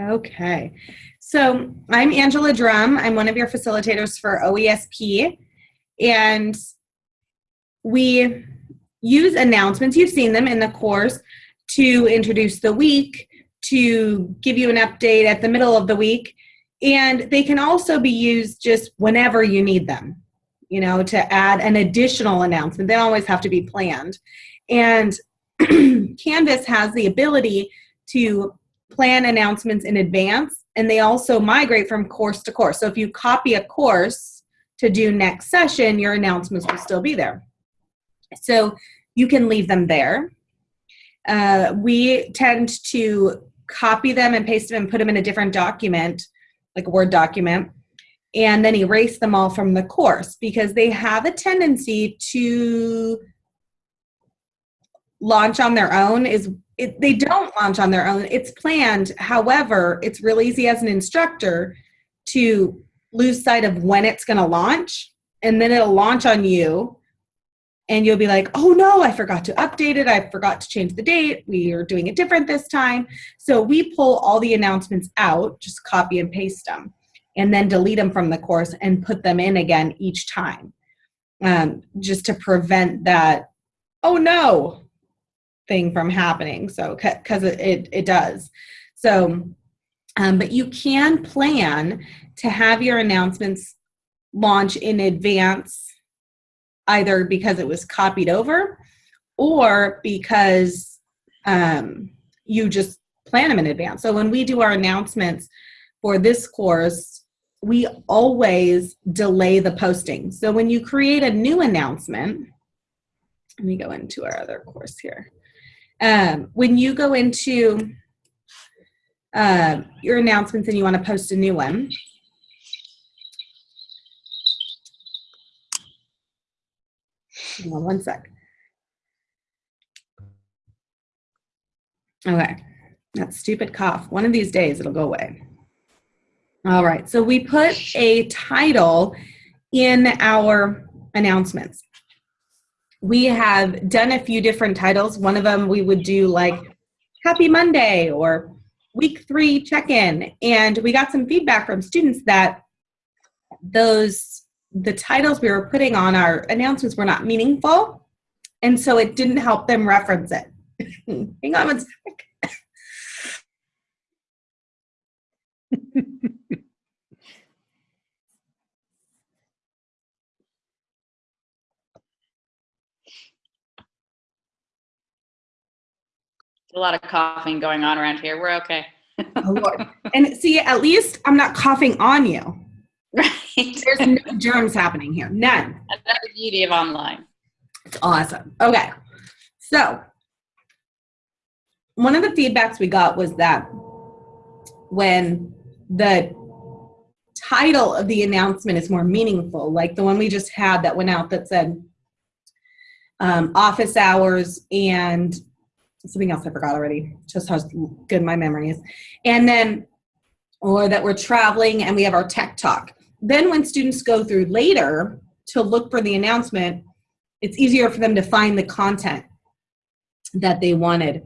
Okay. So I'm Angela Drum. I'm one of your facilitators for OESP. And we use announcements, you've seen them in the course, to introduce the week, to give you an update at the middle of the week. And they can also be used just whenever you need them, you know, to add an additional announcement. They always have to be planned. And Canvas has the ability to plan announcements in advance and they also migrate from course to course. So if you copy a course to do next session, your announcements will still be there. So you can leave them there. Uh, we tend to copy them and paste them and put them in a different document, like a Word document, and then erase them all from the course because they have a tendency to launch on their own is it, they don't launch on their own. It's planned. However it's real easy as an instructor to lose sight of when it's going to launch and then it'll launch on you and you'll be like oh no i forgot to update it. I forgot to change the date. We are doing it different this time. So we pull all the announcements out just copy and paste them and then delete them from the course and put them in again each time um, just to prevent that oh no thing from happening. So, because it, it, it, does. So, um, but you can plan to have your announcements launch in advance, either because it was copied over or because um, you just plan them in advance. So, when we do our announcements for this course, we always delay the posting. So, when you create a new announcement, let me go into our other course here. Um, when you go into uh, your announcements and you want to post a new one, on one sec. Okay, that stupid cough. One of these days it'll go away. All right, so we put a title in our announcements we have done a few different titles. One of them we would do like Happy Monday or Week Three Check In. And we got some feedback from students that those, the titles we were putting on our announcements were not meaningful. And so it didn't help them reference it. Hang on one sec. A lot of coughing going on around here. We're okay. oh, Lord. And see, at least I'm not coughing on you. Right. There's no germs happening here. None. That's the beauty of online. It's awesome. Okay. So, one of the feedbacks we got was that when the title of the announcement is more meaningful, like the one we just had that went out that said um, office hours and something else I forgot already, just how good my memory is. And then, or that we're traveling and we have our tech talk. Then when students go through later to look for the announcement, it's easier for them to find the content that they wanted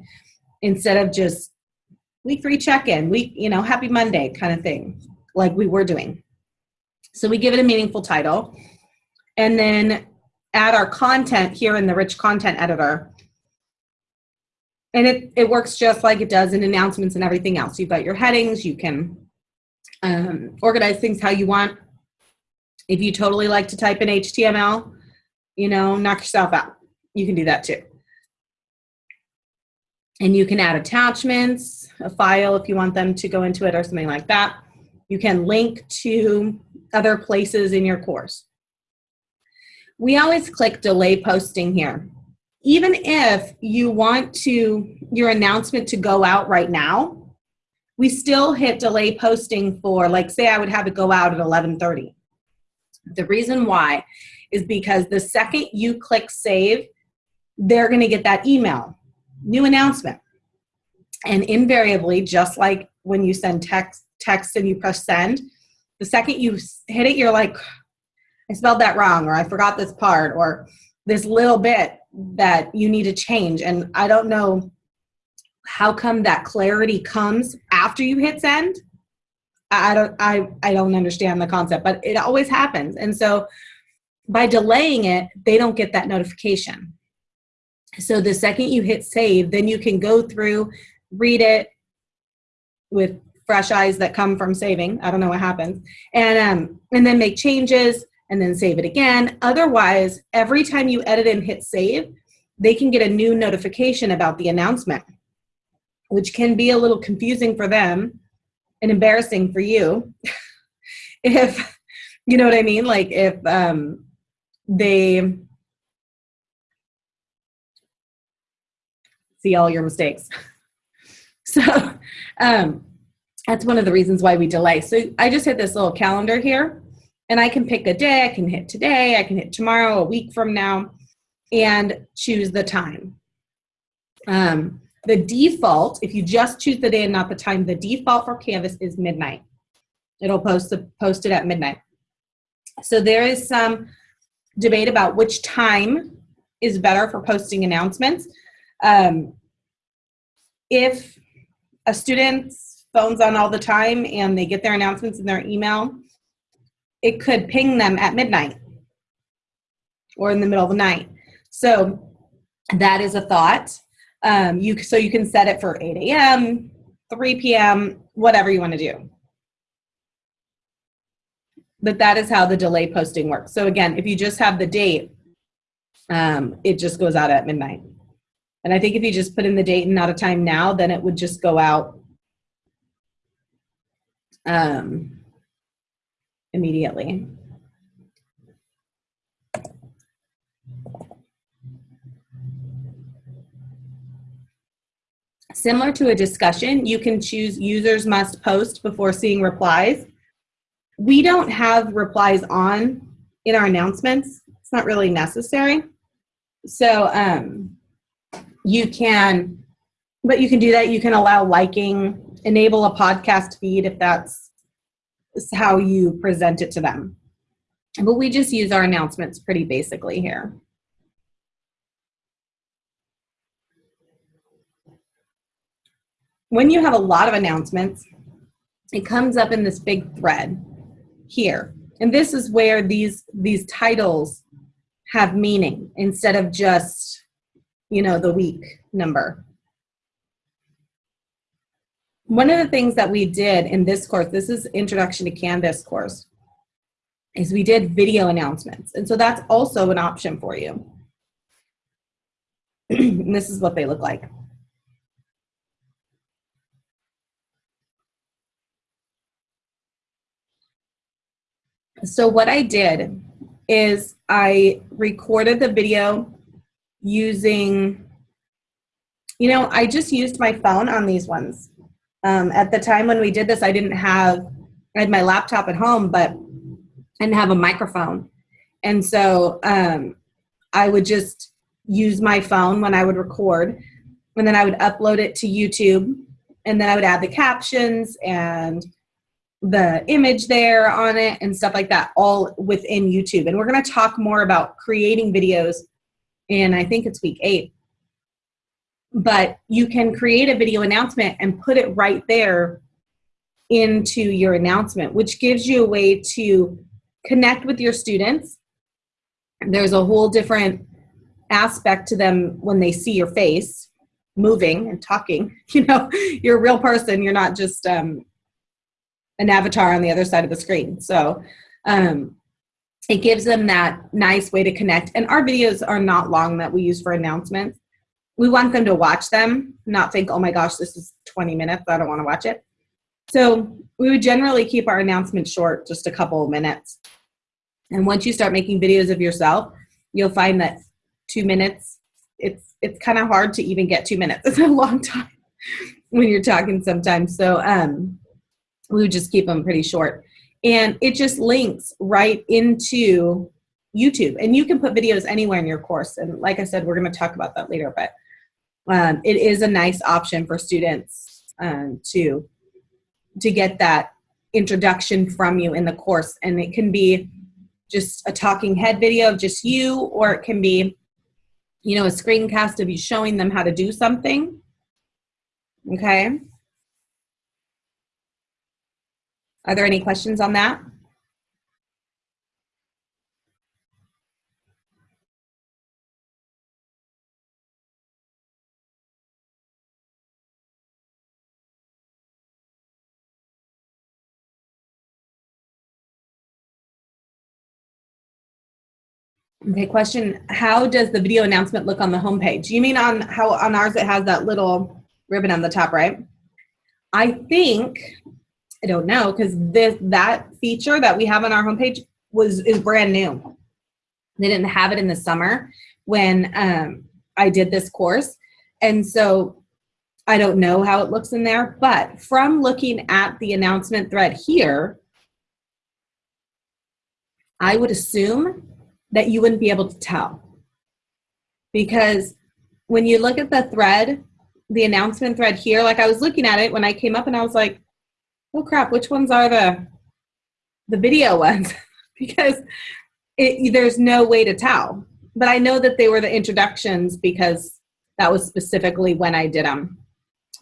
instead of just week three check-in, week, you know, happy Monday kind of thing, like we were doing. So we give it a meaningful title and then add our content here in the rich content editor and it, it works just like it does in announcements and everything else. You've got your headings, you can um, organize things how you want. If you totally like to type in HTML, you know, knock yourself out. You can do that too. And you can add attachments, a file if you want them to go into it or something like that. You can link to other places in your course. We always click delay posting here even if you want to your announcement to go out right now we still hit delay posting for like say i would have it go out at 11.30 the reason why is because the second you click save they're going to get that email new announcement. And invariably just like when you send text text and you press send the second you hit it you're like i spelled that wrong or i forgot this part or this little bit that you need to change. And I don't know how come that clarity comes after you hit send, I don't I I don't understand the concept, but it always happens. And so by delaying it, they don't get that notification. So the second you hit save, then you can go through, read it with fresh eyes that come from saving. I don't know what happens. And um and then make changes and then save it again. Otherwise, every time you edit and hit save, they can get a new notification about the announcement, which can be a little confusing for them and embarrassing for you. if you know what I mean, like if um they see all your mistakes. So um, that's one of the reasons why we delay. So I just hit this little calendar here and I can pick a day. I can hit today, I can hit tomorrow, a week from now, and choose the time. Um, the default, if you just choose the day and not the time, the default for Canvas is midnight. It'll post, the, post it at midnight. So there is some debate about which time is better for posting announcements. Um, if a student's phone's on all the time and they get their announcements in their email, it could ping them at midnight or in the middle of the night. So that is a thought. Um, you so you can set it for 8 a.m., 3 p.m., whatever you want to do. But that is how the delay posting works. So again, if you just have the date, um, it just goes out at midnight. And I think if you just put in the date and not a time now, then it would just go out um, immediately. Similar to a discussion, you can choose users must post before seeing replies. We don't have replies on in our announcements. It's not really necessary. So um, you can, but you can do that. You can allow liking, enable a podcast feed if that's how you present it to them. But we just use our announcements pretty basically here. When you have a lot of announcements, it comes up in this big thread here. And this is where these, these titles have meaning instead of just, you know, the week number. One of the things that we did in this course, this is Introduction to Canvas course, is we did video announcements. And so that's also an option for you. this is what they look like. So what I did is I recorded the video using, you know, I just used my phone on these ones. Um, at the time when we did this, I didn't have, I had my laptop at home, but I didn't have a microphone. And so um, I would just use my phone when I would record, and then I would upload it to YouTube, and then I would add the captions and the image there on it and stuff like that all within YouTube. And we're going to talk more about creating videos in, I think it's week eight but you can create a video announcement and put it right there into your announcement, which gives you a way to connect with your students. There's a whole different aspect to them when they see your face moving and talking. You know, you're a real person. You're not just um, an avatar on the other side of the screen. So um, it gives them that nice way to connect. And our videos are not long that we use for announcements we want them to watch them, not think, oh my gosh, this is 20 minutes, I don't want to watch it. So we would generally keep our announcements short, just a couple of minutes. And once you start making videos of yourself, you'll find that two minutes, it's it's kind of hard to even get two minutes. It's a long time when you're talking sometimes. So um, we would just keep them pretty short. And it just links right into YouTube. And you can put videos anywhere in your course. And like I said, we're going to talk about that later. But um, it is a nice option for students um, to to get that introduction from you in the course. And it can be just a talking head video of just you or it can be you know a screencast of you showing them how to do something. Okay? Are there any questions on that? Okay, question, how does the video announcement look on the homepage? You mean on how on ours it has that little ribbon on the top, right? I think, I don't know, because this that feature that we have on our homepage was is brand new. They didn't have it in the summer when um, I did this course. And so I don't know how it looks in there, but from looking at the announcement thread here, I would assume that you wouldn't be able to tell. Because when you look at the thread, the announcement thread here, like I was looking at it when I came up and I was like, oh crap, which ones are the the video ones? because it, there's no way to tell. But I know that they were the introductions because that was specifically when I did them.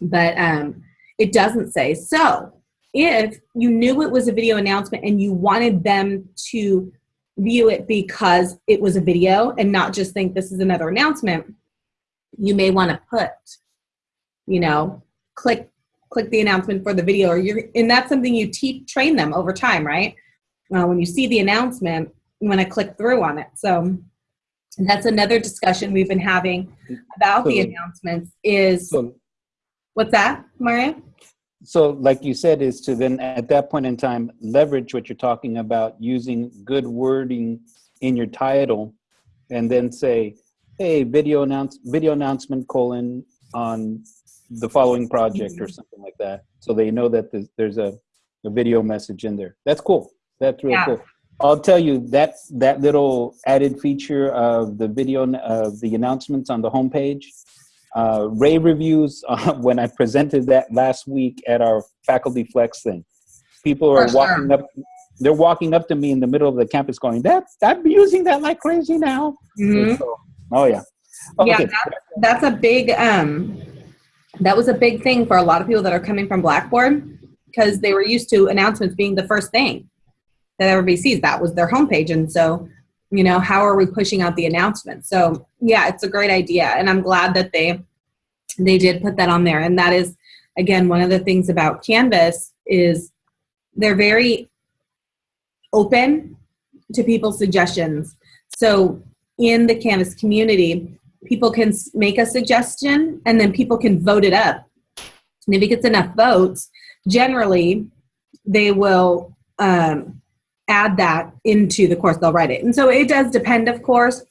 But um, it doesn't say. So if you knew it was a video announcement and you wanted them to view it because it was a video and not just think this is another announcement, you may want to put, you know, click click the announcement for the video or you're and that's something you teach train them over time, right? Uh, when you see the announcement, you want to click through on it. So that's another discussion we've been having about the announcements is So, what's that, Maria? So like you said, is to then at that point in time, leverage what you're talking about using good wording in your title and then say, hey, video announce, video announcement colon on the following project or mm-hmm. something like that. So they know that there's, there's a, a video message in there. That's cool. That's really Yeah. cool. I'll tell you that that little added feature of the video of the announcements on the homepage, uh, rave reviews uh, when I presented that last week at our faculty flex thing. People are For walking sure. up. They're walking up to me in the middle of the campus, going, "That I'm using that like crazy now." Mhm. So- oh yeah. Yeah, Okay. that's a big um that was a big thing for a lot of people that are coming from blackboard because they were used to announcements being the first thing that everybody sees that was their homepage and so you know how are we pushing out the announcement so yeah it's a great idea and i'm glad that they they did put that on there and that is again one of the things about canvas is they're very open to people's suggestions so in the canvas community people can make a suggestion and then people can vote it up. And if it gets enough votes, generally they will um, add that into the course. They'll write it. And so it does depend, of course,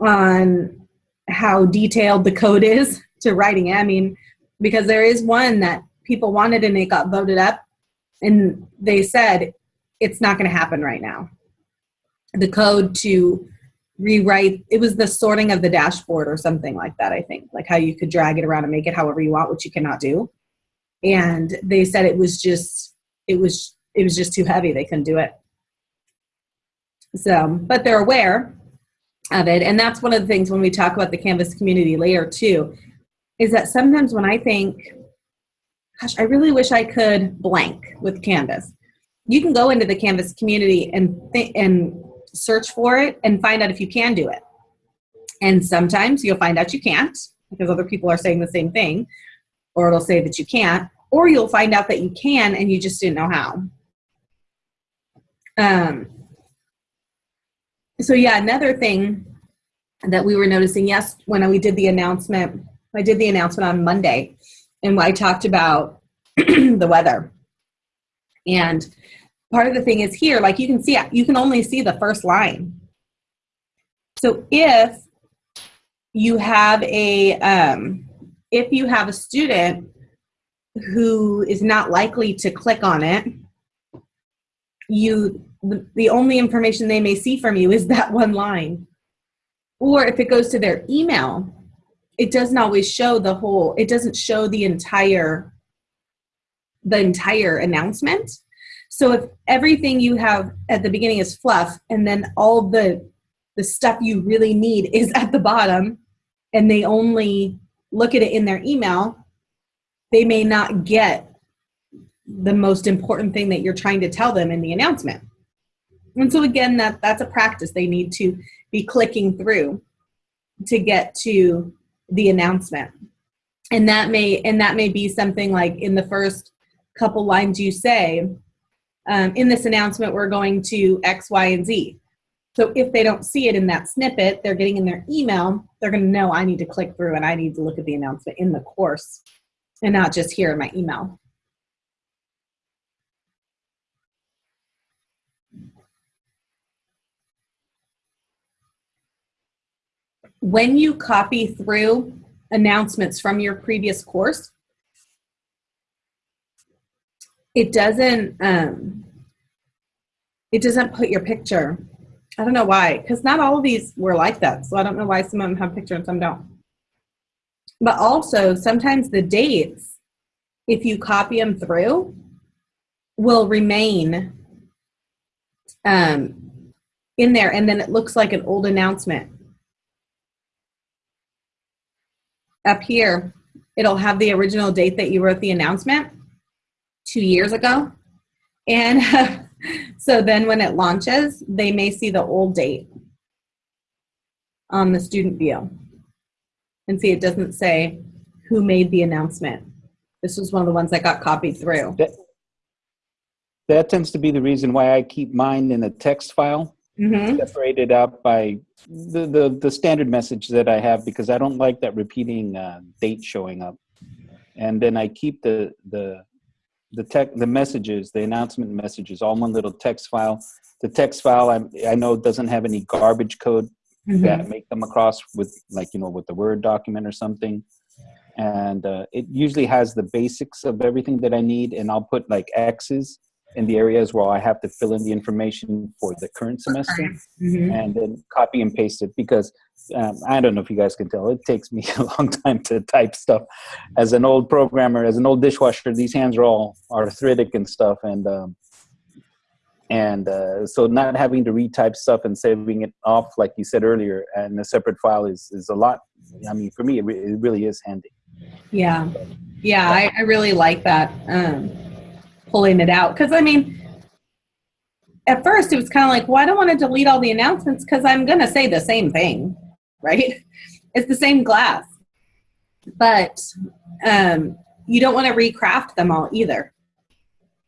on how detailed the code is to writing it. I mean, because there is one that people wanted and it got voted up, and they said it's not going to happen right now. The code to rewrite it was the sorting of the dashboard or something like that i think like how you could drag it around and make it however you want which you cannot do and they said it was just it was it was just too heavy they couldn't do it so but they're aware of it and that's one of the things when we talk about the canvas community later too is that sometimes when i think gosh i really wish i could blank with canvas you can go into the canvas community and and search for it and find out if you can do it. And sometimes you'll find out you can't because other people are saying the same thing, or it'll say that you can't, or you'll find out that you can and you just didn't know how. Um, so, yeah, another thing that we were noticing, yes, when we did the announcement, I did the announcement on Monday, and I talked about the weather. And part of the thing is here, like you can see, you can only see the first line. So if you have a, um, if you have a student who is not likely to click on it, you, the, only information they may see from you is that one line. Or if it goes to their email, it doesn't always show the whole, it doesn't show the entire, the entire announcement. So if everything you have at the beginning is fluff and then all the the stuff you really need is at the bottom and they only look at it in their email, they may not get the most important thing that you're trying to tell them in the announcement. And so again, that that's a practice they need to be clicking through to get to the announcement. And that may and that may be something like in the first couple lines you say, um, in this announcement, we're going to X, Y, and Z. So if they don't see it in that snippet, they're getting in their email, they're going to know I need to click through and I need to look at the announcement in the course and not just here in my email. When you copy through announcements from your previous course, it doesn't um, it doesn't put your picture. I don't know why, because not all of these were like that. So I don't know why some of them have pictures and some don't. But also, sometimes the dates, if you copy them through, will remain um, in there, and then it looks like an old announcement. Up here, it'll have the original date that you wrote the announcement two years ago. And so then when it launches, they may see the old date on the student view. And see, it doesn't say who made the announcement. This was one of the ones that got copied through. That, that tends to be the reason why I keep mine in a text file, hmm separated out by the, the, the standard message that I have because I don't like that repeating uh, date showing up. And then I keep the, the, the tech, the messages, the announcement messages, all in one little text file. The text file I, I know doesn't have any garbage code that make them across with like you know with the word document or something and uh, it usually has the basics of everything that i need and i'll put like x's in the areas where i have to fill in the information for the current semester Mhm. and then copy and paste it because um, i don't know if you guys can tell it takes me a long time to type stuff. As an old programmer as an old dishwasher these hands are all arthritic and stuff and um, and uh, so not having to retype stuff and saving it off like you said earlier in a separate file is, is a lot. I mean for me it, re- it really is handy. Yeah, yeah, I, I really like that. Um, pulling it out because I mean, at first it was kind of like, well, I don't want to delete all the announcements because I'm going to say the same thing, right? It's the same glass, but um, you don't want to recraft them all either.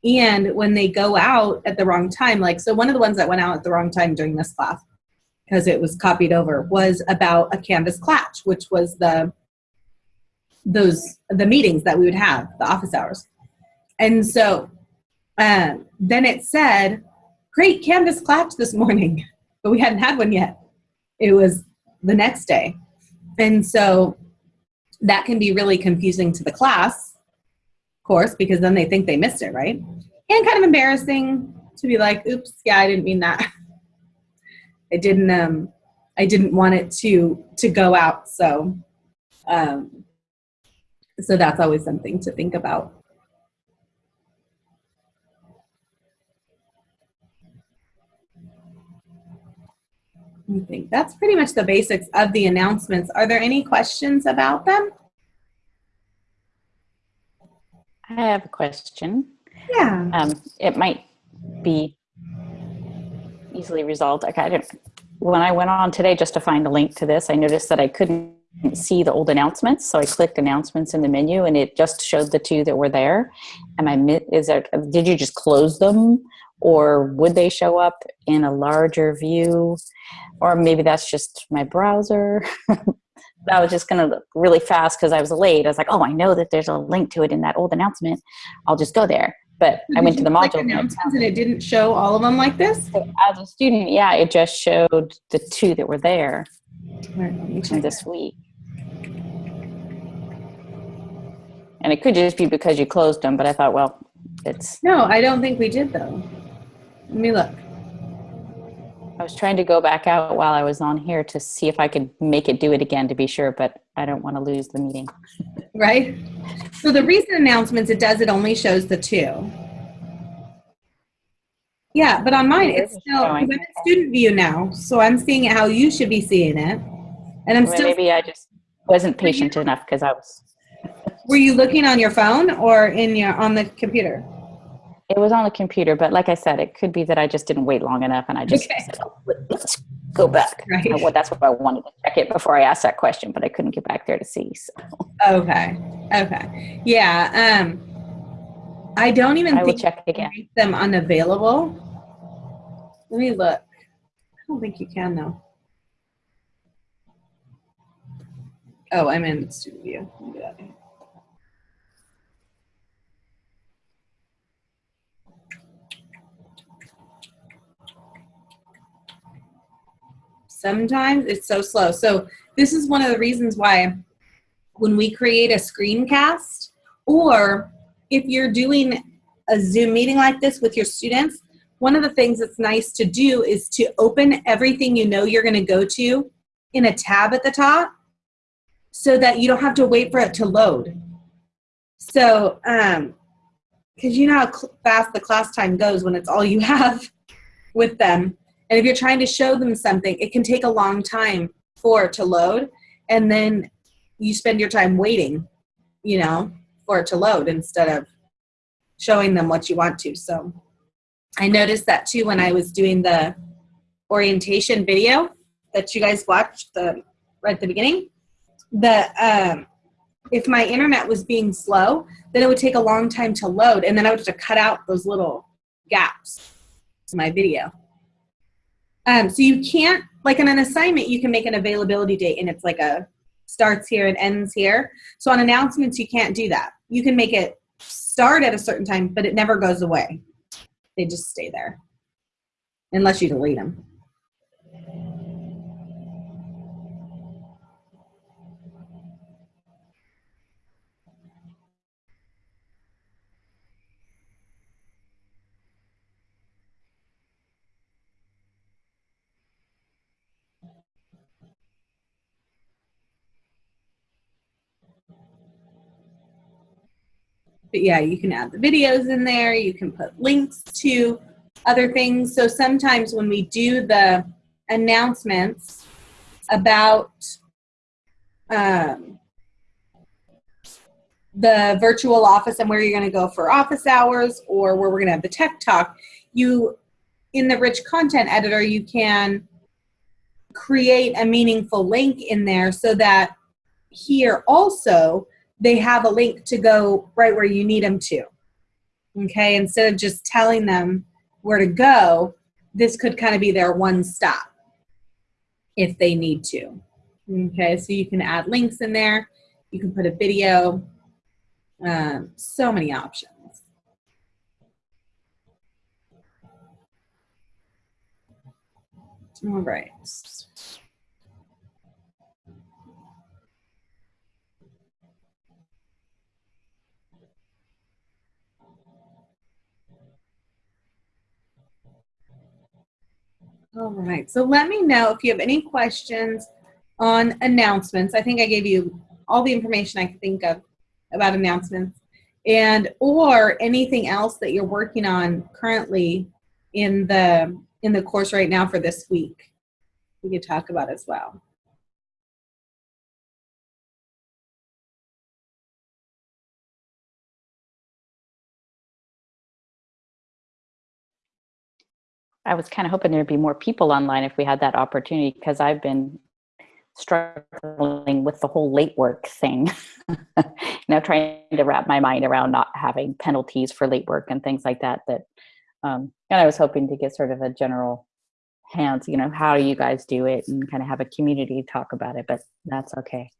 And when they go out at the wrong time, like so, one of the ones that went out at the wrong time during this class because it was copied over was about a Canvas Klatch, which was the those the meetings that we would have the office hours and so um, then it said great canvas clapped this morning. But we hadn't had one yet. It was the next day. And so that can be really confusing to the class of course because then they think they missed it right? And kind of embarrassing to be like oops yeah i didn't mean that. I didn't um i didn't want it to to go out so um so that's always something to think about. I think that's pretty much the basics of the announcements. Are there any questions about them? I have a question. Yeah. Um, it might be easily resolved. Okay, I didn't, when I went on today just to find a link to this, I noticed that I couldn't see the old announcements. So I clicked announcements in the menu and it just showed the two that were there. Am I, is there, did you just close them or would they show up in a larger view? Or maybe that's just my browser. I was just going to look really fast because I was late. I was like, oh, I know that there's a link to it in that old announcement. I'll just go there. But I went to the Did you click module. and it announcements and it didn't show all of them like this. so as a student, yeah, it just showed the two that were there right, let me from check. this week. And it could just be because you closed them, but I thought, well, it's, No, I don't think we did though. Let me look. I was trying to go back out while I was on here to see if I could make it do it again to be sure, but I don't want to lose the meeting. Right? So the recent announcements, it does, it only shows the two. Yeah, but on mine, it's still, I'm in student view now, so I'm seeing it how you should be seeing it. And I'm Well, still, Maybe I just wasn't patient enough because I was, were you looking on your phone or in your, on the computer? It was on the computer, but like I said, it could be that I just didn't wait long enough and I just Okay. said, "Oh, let's go back. Right. Well, that's what I wanted to check it before I asked that question, but I couldn't get back there to see. So Okay. Okay. Yeah. Um, I don't even I will think check you can again. make them unavailable. Let me look. I don't think you can though. Oh, I'm in student view. Let me get out of here. Sometimes it's so slow. So this is one of the reasons why when we create a screencast or if you're doing a Zoom meeting like this with your students, one of the things that's nice to do is to open everything you know you're going to go to in a tab at the top so that you don't have to wait for it to load. So, um, because you know how fast the class time goes when it's all you have with them. And if you're trying to show them something, it can take a long time for it to load. And then you spend your time waiting, you know, for it to load instead of showing them what you want to. So I noticed that too when I was doing the orientation video that you guys watched the right at the beginning. The um, if my internet was being slow, then it would take a long time to load, and then I would have to cut out those little gaps in my video. Um, so you can't like in an assignment, you can make an availability date, and it's like a starts here and ends here. So on announcements, you can't do that. You can make it start at a certain time, but it never goes away. They just stay there unless you delete them. But yeah, you can add the videos in there. You can put links to other things. So sometimes when we do the announcements about um, the virtual office and where you're going to go for office hours or where we're going to have the tech talk, you in the rich content editor, you can create a meaningful link in there so that here also they have a link to go right where you need them to. Okay, instead of just telling them where to go, this could kind of be their one stop if they need to. Okay, so you can add links in there, you can put a video, um, so many options. All right. All right, so let me know if you have any questions on announcements. I think I gave you all the information I could think of about announcements and or anything else that you're working on currently in the in the course right now for this week. We could talk about as well. I was kind of hoping there'd be more people online if we had that opportunity because I've been struggling with the whole late work thing. know, trying to wrap my mind around not having penalties for late work and things like that. That, um, and I was hoping to get sort of a general hands, you know, how you guys do it, and kind of have a community talk about it. But that's okay.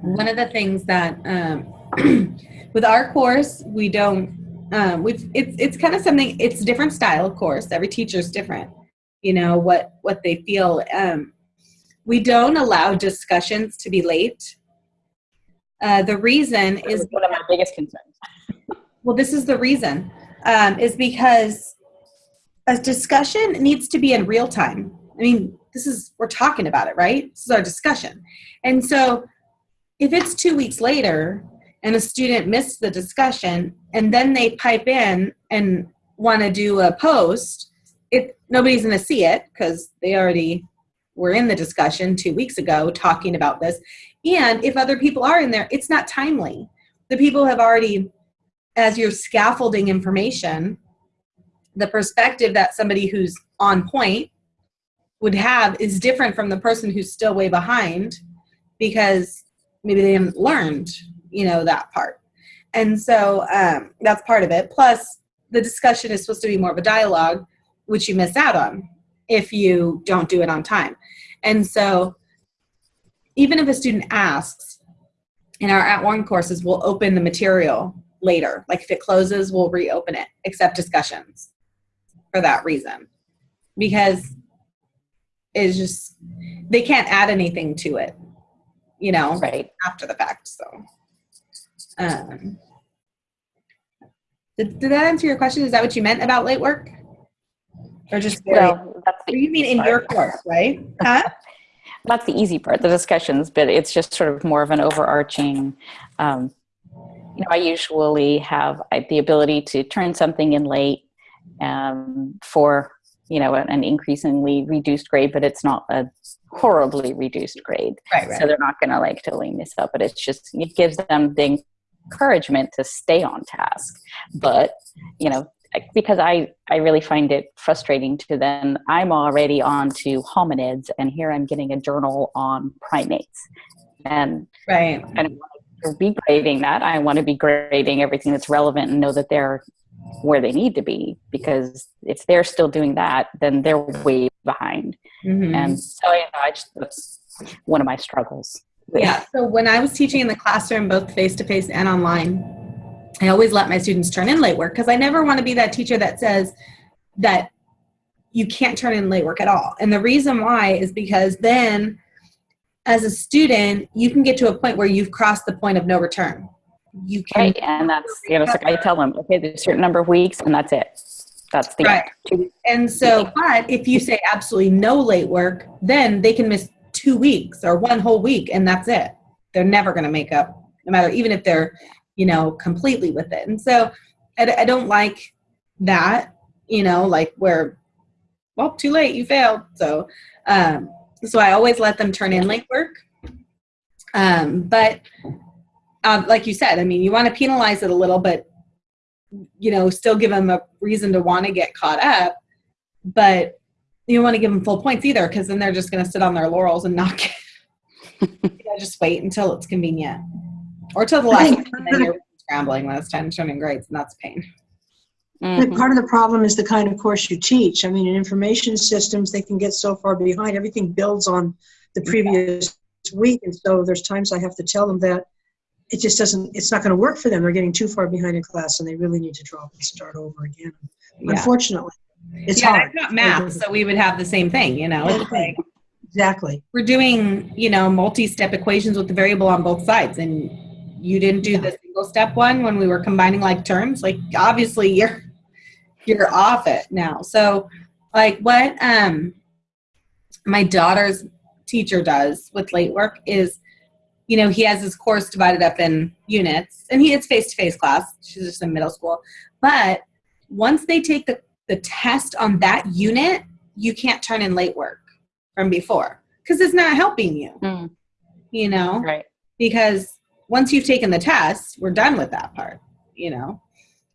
One of the things that um, with our course we don't um, we've it's it's kind of something it's a different style of course. Every teacher is different you know what what they feel. Um, we don't allow discussions to be late. Uh, the reason That is one of my biggest concerns. well this is the reason um, is because a discussion needs to be in real time. I mean this is we're talking about it right? This is our discussion. And so if it's two weeks later and a student missed the discussion and then they pipe in and want to do a post it nobody's going to see it because they already were in the discussion two weeks ago talking about this. And if other people are in there it's not timely. The people have already as you're scaffolding information, the perspective that somebody who's on point would have is different from the person who's still way behind because maybe they haven't learned, you know, that part. And so um, that's part of it. Plus, the discussion is supposed to be more of a dialogue, which you miss out on if you don't do it on time. And so, even if a student asks, in our @ONE courses, we'll open the material later. Like if it closes, we'll reopen it, except discussions for that reason. Because it's just, they can't add anything to it, you know, Right. after the fact. So, um, did, did that answer your question? Is that what you meant about late work? Or just, Well, that's the you mean in easy your course, right? Huh? That's the easy part, the discussions, but it's just sort of more of an overarching. Um, you know, I usually have the ability to turn something in late um, for you know an, increasingly reduced grade, but it's not a horribly reduced grade. Right, right. So they're not going to like totally miss out, but it's just it gives them the encouragement to stay on task. But you know, because I I really find it frustrating to then I'm already on to hominids, and here I'm getting a journal on primates, and right. I don't want to be grading that. I want to be grading everything that's relevant and know that they're where they need to be because if they're still doing that, then they're way behind. Mhm. And so you know, I just that's one of my struggles. Yeah. So when I was teaching in the classroom, both face to face and online, I always let my students turn in late work because I never want to be that teacher that says that you can't turn in late work at all. And the reason why is because then, as a student, you can get to a point where you've crossed the point of no return. You can Right, and that's you know, it's like I tell them, okay, there's a certain number of weeks, and that's it. That's the Right. end. And so, but if you say absolutely no late work, then they can miss two weeks or one whole week, and that's it. They're never going to make up, no matter even if they're, you know, completely with it. And so, I, I don't like that, you know, like where, well, too late, you failed. So, um, so I always let them turn in late work. Um, but um, like you said, I mean, you want to penalize it a little, but you know, still give them a reason to want to get caught up, but you don't want to give them full points either, because then they're just going to sit on their laurels and not get, you know, just wait until it's convenient or till the last think minute, and then you're scrambling when it's time to turn in grades, and that's a pain. I think Mhm. part of the problem is the kind of course you teach. I mean, in information systems, they can get so far behind. Everything builds on the previous week. And so there's times I have to tell them that it just doesn't, it's not going to work for them. They're getting too far behind in class and they really need to drop and start over again. Yeah. Unfortunately, it's yeah, hard. Taught math, so we would have the same thing, you know. Like Exactly. we're doing, you know, multi-step equations with the variable on both sides, and you didn't do the single step one when we were combining like terms. Like obviously you're you're off it now. So like what um my daughter's teacher does with late work is you know he has his course divided up in units and he it's face-to-face class she's just in middle school but once they take the, the test on that unit you can't turn in late work from before because it's not helping you Mm, you know right. because once you've taken the test, we're done with that part, you know.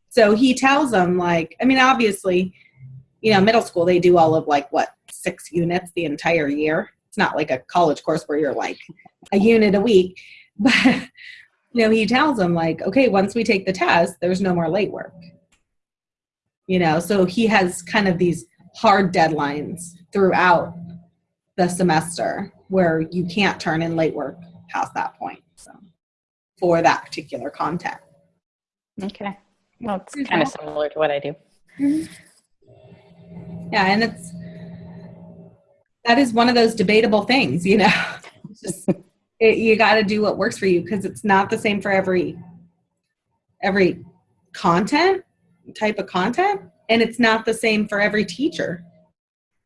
So he tells them like, I mean, obviously, you know, middle school they do all of like what six units the entire year. It's not like a college course where you're like a unit a week, but you know, he tells them like, okay, once we take the test, there's no more late work. You know, so he has kind of these hard deadlines throughout the semester where you can't turn in late work past that point. So for that particular content. Okay. Well, it's kind of similar to what I do. Mm-hmm. Yeah, and it's that is one of those debatable things, you know. Just it, you got to do what works for you because it's not the same for every every content type of content, and it's not the same for every teacher,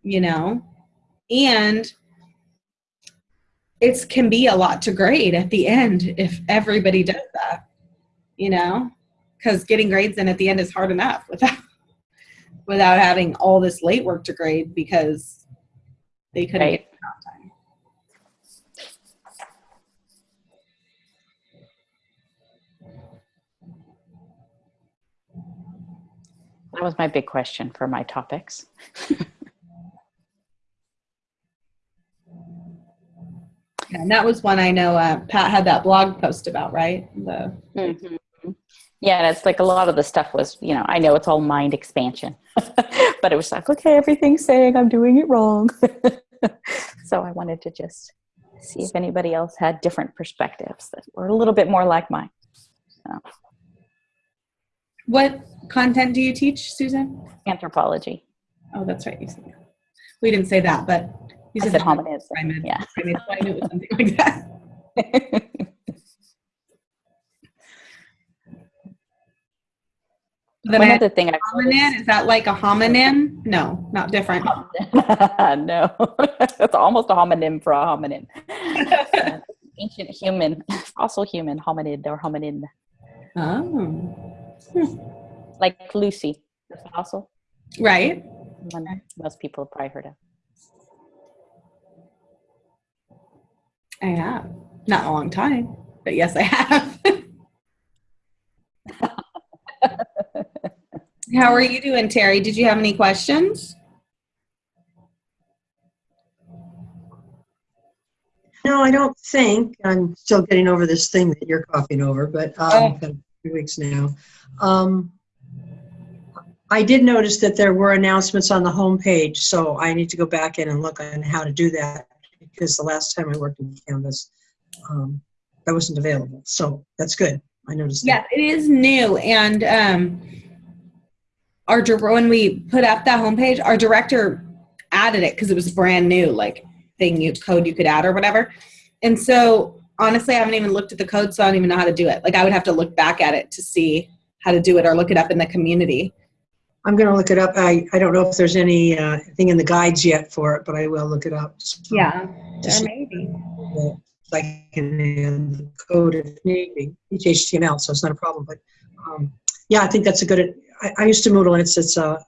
you know. And it can be a lot to grade at the end if everybody does that, you know, because getting grades in at the end is hard enough without without having all this late work to grade because they couldn't Right. get it on time. That was my big question for my topics. And that was one I know uh, Pat had that blog post about, right? The Mhm. Yeah, and it's like a lot of the stuff was, you know, I know it's all mind expansion, but it was like, okay, everything's saying I'm doing it wrong. so I wanted to just see if anybody else had different perspectives that were a little bit more like mine. What content do you teach, Susan? Anthropology. Oh, that's right. You said. We didn't say that, but you I said hominids. Primate. Yeah. Primate, so I knew it was something like that. Then One I- other thing I hominin, is that like a hominin? No, not different. no, it's almost a homonym for a hominin. Ancient human, fossil human, hominid or hominin, Oh, like Lucy, the fossil. right. One most people have probably heard of. I have. Not a long time, but yes, I have. How are you doing, Terry? Did you have any questions? No, I don't think. I'm still getting over this thing that you're coughing over, but Oh. um, been few weeks now. Um, I did notice that there were announcements on the homepage, so I need to go back in and look on how to do that because the last time I worked in Canvas, um, that wasn't available. So that's good. I noticed Yes, that. it is new, and um, our when we put up that homepage, our director added it because it was brand new, like thing you code you could add or whatever. And so, honestly, I haven't even looked at the code, so I don't even know how to do it. Like, I would have to look back at it to see how to do it, or look it up in the community. I'm going to look it up. I, I don't know if there's any uh, thing in the guides yet for it, but I will look it up. So Yeah, or maybe. that I can the code if need be, each HTML, so it's not a problem. But um, yeah, I think that's a good. I, I used to Moodle, and it's it's a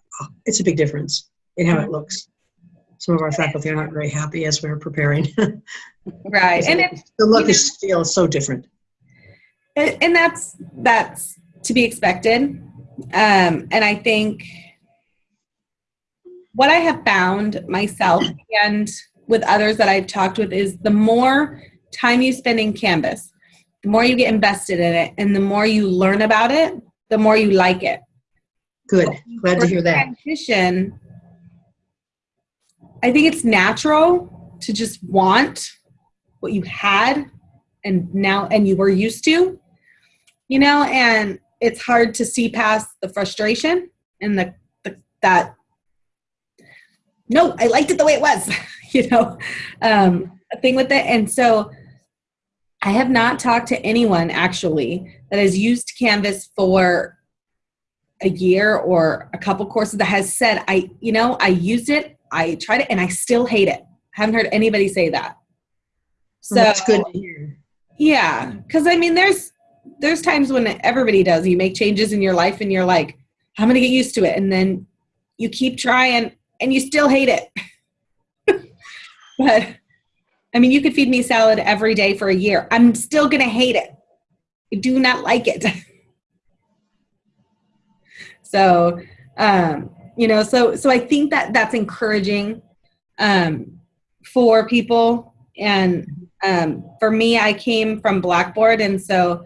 it's a big difference in how it looks. Some of our faculty are not very happy as we're preparing. Right, and it's the look is feels so different. and and that's that's to be expected um and i think what i have found myself and with others that i've talked with is the more time you spend in canvas the more you get invested in it and the more you learn about it the more you like it Good, glad to hear that. transition i think it's natural to just want what you had and now and you were used to you know and it's hard to see past the frustration and the, the that no i liked it the way it was you know um a thing with it. And so i have not talked to anyone actually that has used canvas for a year or a couple courses that has said i you know i used it i tried it and i still hate it. Haven't heard anybody say that so Well, that's good to hear. yeah, because I mean, there's there's times when everybody does. You make changes in your life, and you're like, I'm gonna get used to it, and then you keep trying, and you still hate it. but I mean, you could feed me salad every day for a year. I'm still gonna hate it. I do not like it. so, um, you know, so so I think that that's encouraging um, for people and um, for me, I came from Blackboard, and so,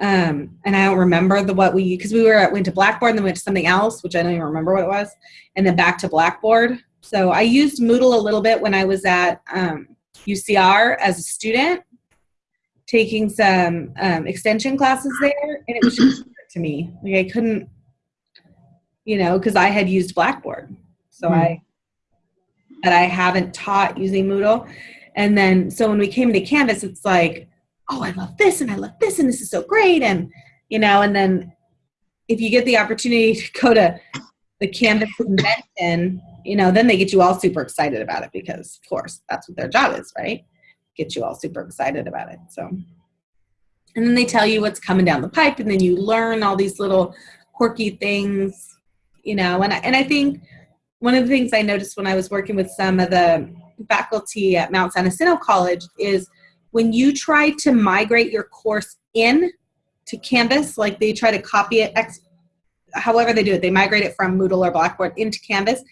um, and I don't remember the what we because we were at, went to Blackboard, and then went to something else, which I don't even remember what it was, and then back to Blackboard. So I used Moodle a little bit when I was at um, UCR as a student, taking some um, extension classes there, and it was just to me. Like I couldn't, you know, because I had used Blackboard, so Hmm. I, but I haven't taught using Moodle. And then, so when we came to Canvas, it's like, oh, I love this and I love this and this is so great. And, you know, and then if you get the opportunity to go to the Canvas convention, you know, then they get you all super excited about it because, of course, that's what their job is, right? Get you all super excited about it. So, and then they tell you what's coming down the pipe and then you learn all these little quirky things, you know, and I, and I think one of the things I noticed when I was working with some of the faculty at Mount San Jacinto College is when you try to migrate your course in to Canvas, like they try to copy it, ex- however they do it, they migrate it from Moodle or Blackboard into Canvas.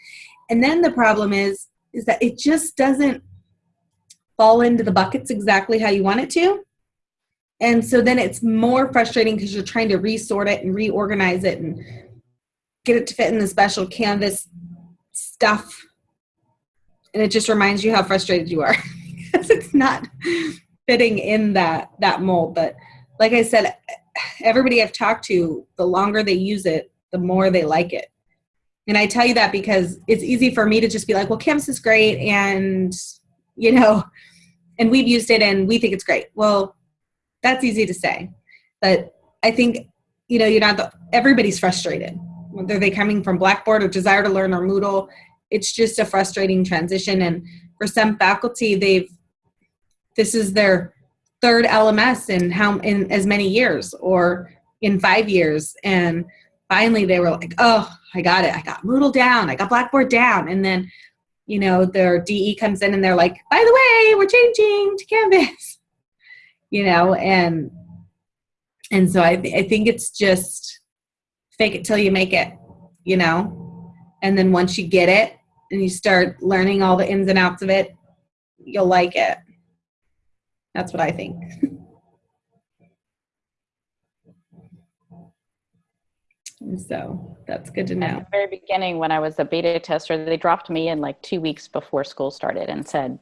And then the problem is, is that it just doesn't fall into the buckets exactly how you want it to. And so then it's more frustrating because you're trying to resort it and reorganize it and get it to fit in the special Canvas stuff. And it just reminds you how frustrated you are because it's not fitting in that that mold. But like I said, everybody I've talked to, the longer they use it, the more they like it. And I tell you that because it's easy for me to just be like, well, Canvas is great and, you know, and we've used it and we think it's great. Well, that's easy to say. But I think, you know, you're not the, everybody's frustrated. Whether they're coming from Blackboard or Desire to Learn or Moodle, it's just a frustrating transition. And for some faculty, they've, this is their third LMS in how, in as many years or in five years. And finally they were like, oh, I got it. I got Moodle down. I got Blackboard down. And then, you know, their DE comes in and they're like, by the way, we're changing to Canvas, you know, and, and so I, I think it's just fake it till you make it, you know, and then once you get it and you start learning all the ins and outs of it, you'll like it. That's what I think. And so that's good to know. At the very beginning, when I was a beta tester, they dropped me in like two weeks before school started and said,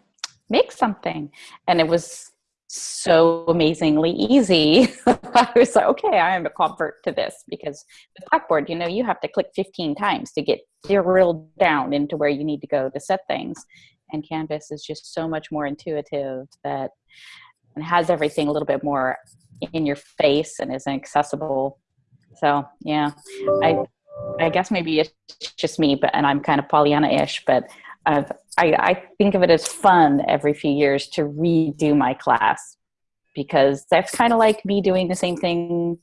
make something. And it was so amazingly easy. I was like, okay, I am a convert to this because the Blackboard, you know, you have to click 15 times to get drilled down into where you need to go to set things. And Canvas is just so much more intuitive that and has everything a little bit more in your face and is accessible. So yeah, I I guess maybe it's just me, but and I'm kind of Pollyanna-ish, but I've, I I think of it as fun every few years to redo my class because that's kind of like me doing the same thing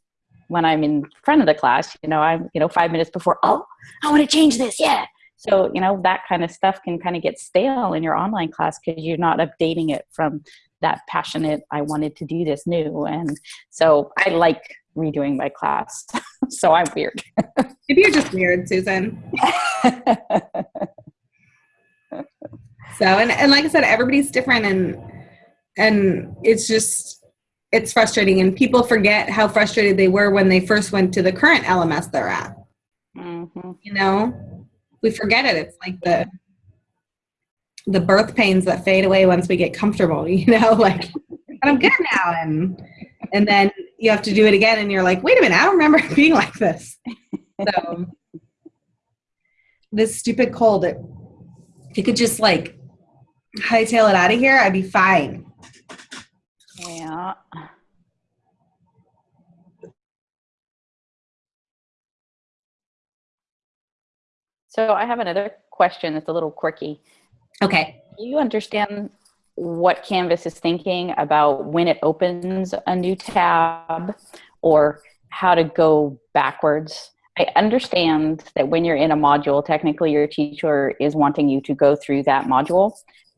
when I'm in front of the class. You know, I'm you know five minutes before. Oh, I want to change this. Yeah. So you know that kind of stuff can kind of get stale in your online class because you're not updating it from that passionate i wanted to do this new and so i like redoing my class so i'm weird Maybe you're just weird, Susan. So, and, and like I said, everybody's different and, and it's just, it's frustrating and people forget how frustrated they were when they first went to the current LMS they're at. Mhm. You know, we forget it. It's like the, the birth pains that fade away once we get comfortable, you know, like, I'm good now. And, and then you have to do it again and you're like, wait a minute, I don't remember being like this. So this stupid cold, it, if you could just like hightail it out of here, I'd be fine. Yeah so i have another question that's a little quirky Okay. do you understand what Canvas is thinking about when it opens a new tab or how to go backwards? I understand that when you're in a module, technically your teacher is wanting you to go through that module.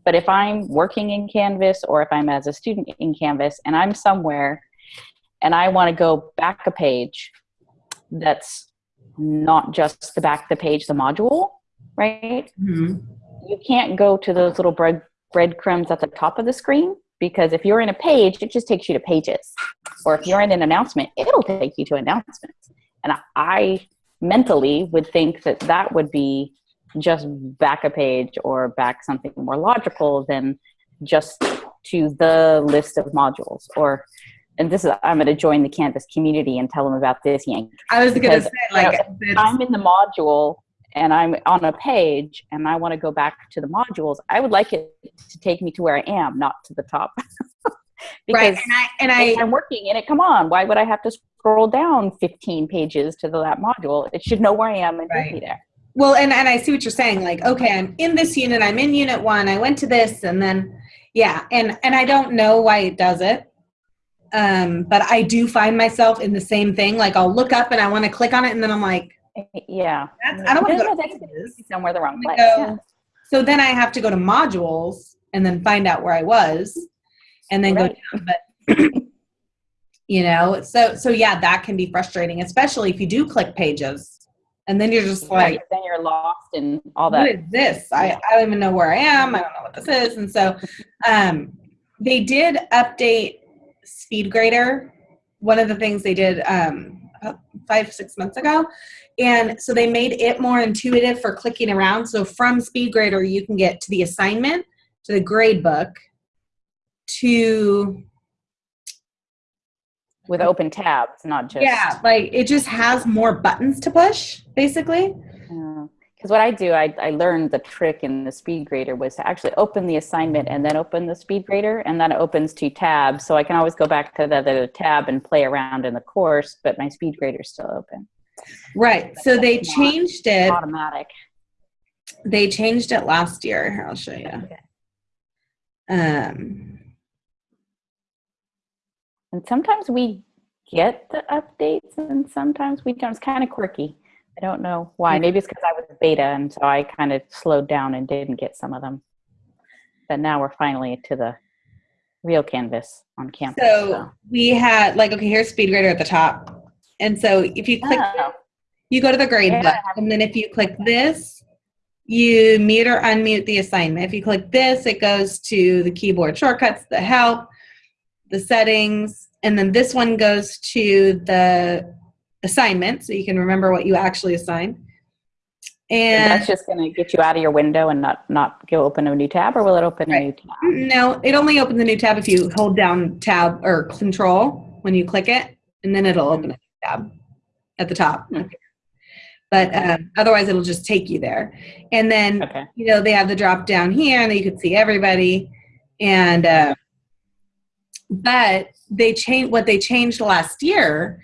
But if I'm working in Canvas or if I'm as a student in Canvas and I'm somewhere and I want to go back a page that's not just the back of the page, the module, right? Mhm. you can't go to those little bread breadcrumbs at the top of the screen because if you're in a page, it just takes you to pages. Or if you're in an announcement, it'll take you to announcements. And I mentally would think that that would be just back a page or back something more logical than just to the list of modules or and this is i'm going to join the canvas community and tell them about this yank I was gonna Because, say you know, like I'm in the module and I'm on a page and I want to go back to the modules, I would like it to take me to where I am, not to the top. because right. And I and I I'm working in it, come on, why would I have to scroll down 15 pages to the, that module? It should know where I am and take Right. me there. Well and, and I see what you're saying. Like, okay, I'm in this unit, I'm in unit one, I went to this, and then yeah, and and I don't know why it does it. Um, but I do find myself in the same thing. Like I'll look up and I want to click on it, and then I'm like, Yeah. that's I don't want to go to somewhere the wrong place. yeah. So then I have to go to modules and then find out where I was, and then Right. go down. But you know, so so yeah, that can be frustrating, especially if you do click pages. And then you're just Right, like, then you're lost in all what that. is this? I, I don't even know where I am. I don't know what this is. And so um, they did update SpeedGrader. One of the things they did um, about five, six months ago. And so they made it more intuitive for clicking around. So from SpeedGrader, you can get to the assignment, to the grade book, to with open tabs, not just yeah, like it just has more buttons to push, basically. Because what I do, I, I learned the trick in the speed grader was to actually open the assignment and then open the speed grader, and then it opens two tabs. So I can always go back to the other tab and play around in the course, but my speed grader is still open. Right. So they changed it. Automatic. They changed it last year. Here, I'll show you. Okay. Um, And sometimes we get the updates, and sometimes we don't. It's kind of quirky. I don't know why. Maybe it's because I was beta, and so I kind of slowed down and didn't get some of them. But now we're finally to the real canvas on campus. so we had like okay, here's SpeedGrader at the top, and so if you click, Oh. you go to the grade Yeah. book, and then if you click this, you mute or unmute the assignment. If you click this, it goes to the keyboard shortcuts, the help, the settings, and then this one goes to the assignment, so you can remember what you actually assigned. And And that's just going to get you out of your window and not not go open a new tab, or will it open a new tab? No, it only opens a new tab if you hold down tab or control when you click it, and then it'll open a new tab at the top. Hmm. But um, otherwise, it'll just take you there. And then, Okay. you know, they have the drop down here, and you can see everybody. And uh, but they changed what they changed last year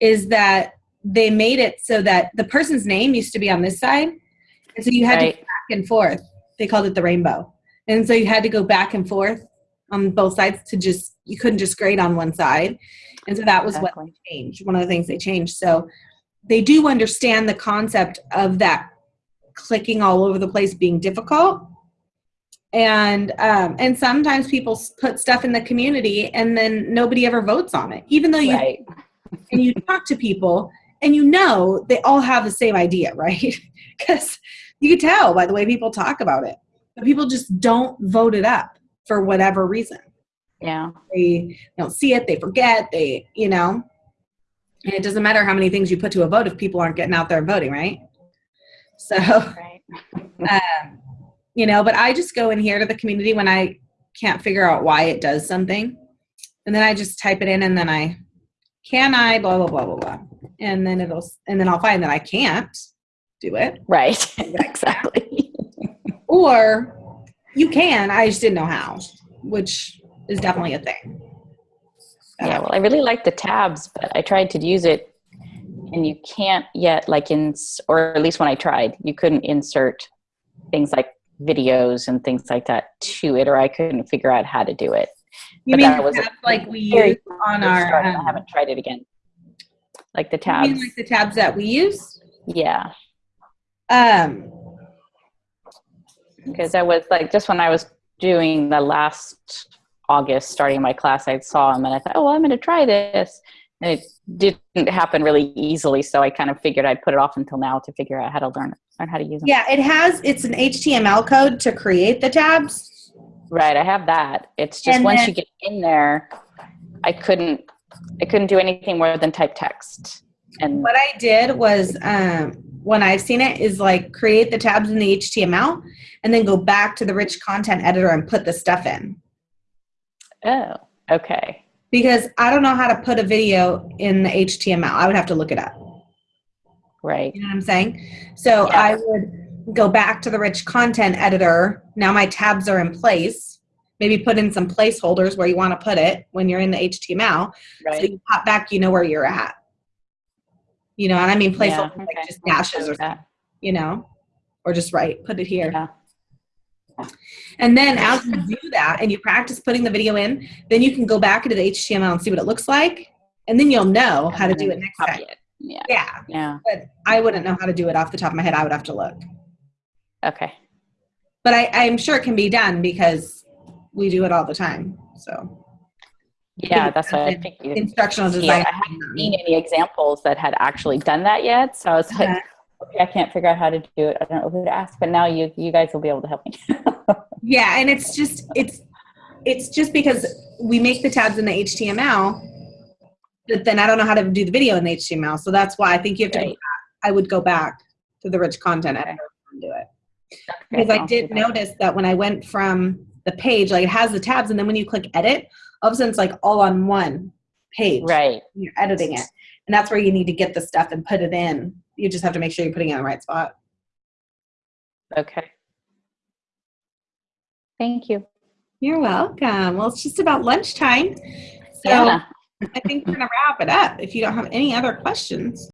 is that they made it so that the person's name used to be on this side, and so you had to Right. back and forth. They called it the rainbow. And so you had to go back and forth on both sides to just, you couldn't just grade on one side. And so that was what they changed, one of the things they changed. So they do understand the concept of that clicking all over the place being difficult. And um, and sometimes people put stuff in the community and then nobody ever votes on it, even though you Right. and you talk to people and you know they all have the same idea, right? Because you can tell by the way people talk about it. But people just don't vote it up for whatever reason. Yeah. They don't see it, they forget, they, you know. And it doesn't matter how many things you put to a vote if people aren't getting out there and voting, right? So, Right. um, you know, but I just go in here to the community when I can't figure out why it does something. And then I just type it in and then I, can I, blah, blah, blah, blah, blah. And then it'll, and then I'll find that I can't do it. Right. exactly. Or you can, I just didn't know how, which is definitely a thing. Yeah, uh, well, I really like the tabs, but I tried to use it and you can't yet like in or at least when I tried, you couldn't insert things like videos and things like that to it or I couldn't figure out how to do it. You But mean that was tabs like we use on our, Start, I um, haven't tried it again. Like the you tabs. mean like the tabs that we use? yeah. Um, because I was like, just when I was doing the last August, starting my class, I saw them and I thought, oh, well, I'm going to try this. And it didn't happen really easily. So I kind of figured I'd put it off until now to figure out how to learn, learn how to use them. yeah, it has, it's an HTML code to create the tabs. Right. I have that. It's just And once then- you get in there, I couldn't, I couldn't do anything more than type text. And What I did was, um, when I've seen it, is like create the tabs in the HTML and then go back to the rich content editor and put the stuff in. oh, okay. Because I don't know how to put a video in the HTML. I would have to look it up. Right. You know what I'm saying? So Yeah. I would go back to the rich content editor. Now my tabs are in place. Maybe put in some placeholders where you want to put it when you're in the HTML. Right. So you pop back, you know where you're at. You know, and I mean Yeah, placeholders okay. like just dashes or that. you know, or just write, put it here. Yeah. And then as you do that and you practice putting the video in, then you can go back into the HTML and see what it looks like. And then you'll know how to do it next time. it. Yeah. Yeah. Yeah. But I wouldn't know how to do it off the top of my head. I would have to look. Okay. But I, I'm sure it can be done because we do it all the time. So Yeah, that's what I in- figured. instructional Yeah. I haven't seen any examples that had actually done that yet. So I was like, Uh-huh. okay, I can't figure out how to do it. I don't know who to ask, but now you you guys will be able to help me. Yeah, and it's just it's it's just because we make the tabs in the HTML, but then I don't know how to do the video in the HTML. So that's why I think you have to. Go Right. back. I would go back to the rich content editor and do it because Okay, I did that. notice that when I went from the page, like it has the tabs, and then when you click edit, all of a sudden it's like all on one page. Right. You're editing it, and that's where you need to get the stuff and put it in. You just have to make sure you're putting it in the right spot. Okay. Thank you. You're welcome. Well, it's just about lunchtime. So Yeah. I think we're going to wrap it up if you don't have any other questions.